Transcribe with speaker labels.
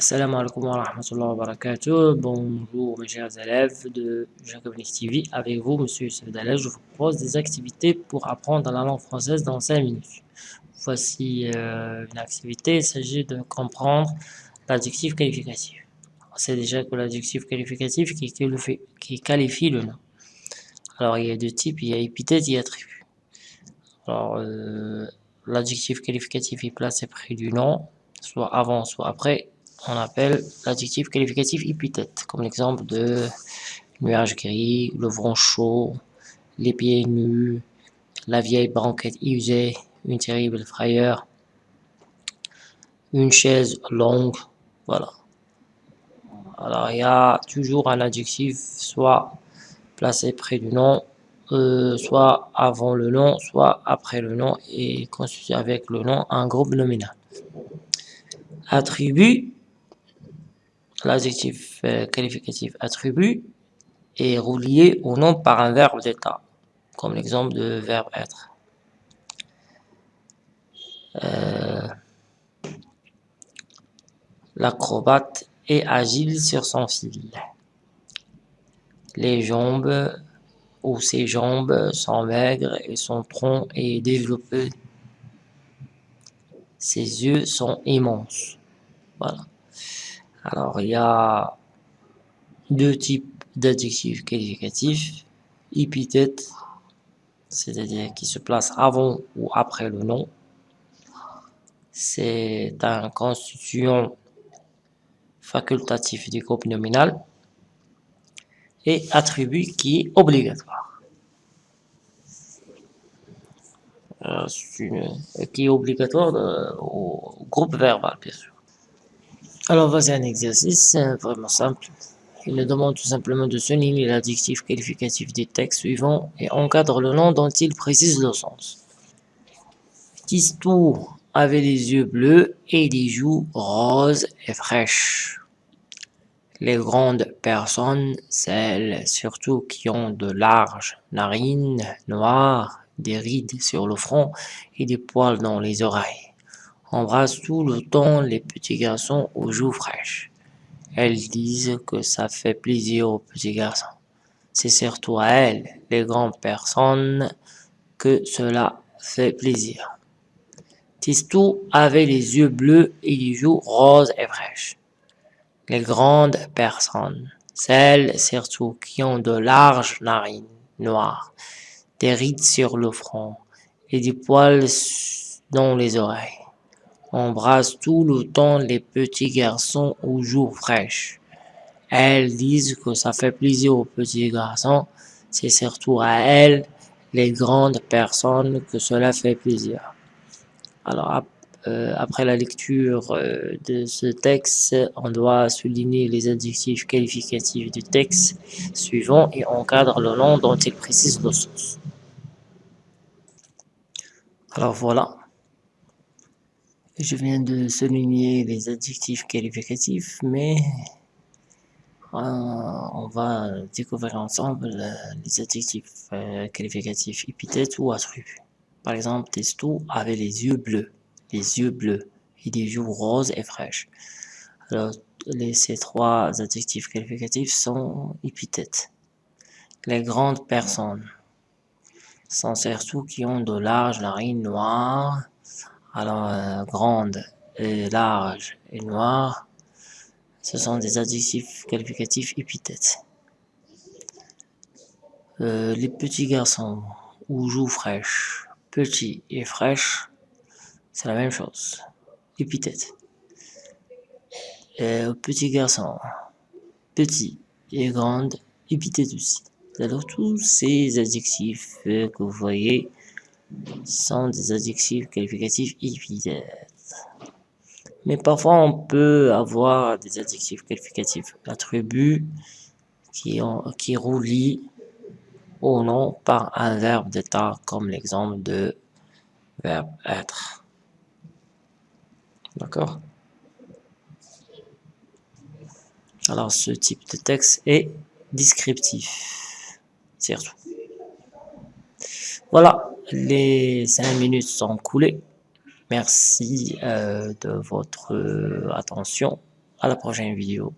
Speaker 1: Assalamu alaikum wa rahmatullahi wa barakatuh. Bonjour mes chers élèves de Jacobin TV. Avec vous, monsieur Youssef je vous propose des activités pour apprendre la langue française dans 5 minutes. Voici euh, une activité, il s'agit de comprendre l'adjectif qualificatif. On sait déjà que l'adjectif qualificatif qui, qualifie le nom. Alors il y a deux types, il y a épithète et attribut. Alors euh, l'adjectif qualificatif est placé près du nom, soit avant, soit après, on appelle l'adjectif qualificatif épithète, comme l'exemple de nuage gris, le vent chaud, les pieds nus, la vieille banquette usée, une terrible frayeur, une chaise longue, voilà. Alors il y a toujours un adjectif soit placé près du nom, euh, soit avant le nom, soit après le nom et constitué avec le nom un groupe nominal. Attribut l'adjectif euh, qualificatif attribut est relié au nom par un verbe d'état, comme l'exemple de verbe être. Euh, l'acrobate est agile sur son fil. Les jambes ou ses jambes sont maigres et son tronc est développé. Ses yeux sont immenses. Voilà. Alors, il y a deux types d'adjectifs qualificatifs. Épithète, c'est-à-dire qui se place avant ou après le nom. C'est un constituant facultatif du groupe nominal. Et attribut qui est obligatoire. Euh, qui est obligatoire euh, au groupe verbal, bien sûr. Alors voici un exercice vraiment simple. Il nous demande tout simplement de souligner l'adjectif qualificatif des textes suivants et encadre le nom dont il précise le sens. Tistou avait les yeux bleus et les joues roses et fraîches. Les grandes personnes, celles surtout qui ont de larges narines noires, des rides sur le front et des poils dans les oreilles embrasse tout le temps les petits garçons aux joues fraîches. Elles disent que ça fait plaisir aux petits garçons. C'est surtout à elles, les grandes personnes, que cela fait plaisir. Tistou avait les yeux bleus et les joues roses et fraîches. Les grandes personnes, celles surtout qui ont de larges narines noires, des rides sur le front et des poils dans les oreilles embrasse tout le temps les petits garçons aux joues fraîches. Elles disent que ça fait plaisir aux petits garçons, c'est surtout à elles, les grandes personnes, que cela fait plaisir. Alors, euh, après la lecture euh, de ce texte, on doit souligner les adjectifs qualificatifs du texte suivant et encadre le nom dont il précise le sens. Alors voilà, je viens de souligner les adjectifs qualificatifs, mais euh, on va découvrir ensemble euh, les adjectifs euh, qualificatifs épithètes ou attributs. Par exemple, Testo avait les yeux bleus, les yeux bleus et des joues roses et fraîches. Alors, les, ces trois adjectifs qualificatifs sont épithètes. Les grandes personnes sont surtout qui ont de larges narines noires, alors, euh, grande et large et noire, ce sont des adjectifs qualificatifs épithètes. Euh, les petits garçons ou joues fraîches, petits et fraîches, c'est la même chose. Épithète. Euh, petits garçons, petits et grandes, épithète aussi. Alors tous ces adjectifs que vous voyez sont des adjectifs qualificatifs épithètes. Mais parfois, on peut avoir des adjectifs qualificatifs attributs qui, ont, qui relient au nom par un verbe d'état, comme l'exemple de verbe être. D'accord? Alors, ce type de texte est descriptif, surtout. Voilà, les cinq minutes sont coulées. Merci euh, de votre euh, attention. à la prochaine vidéo.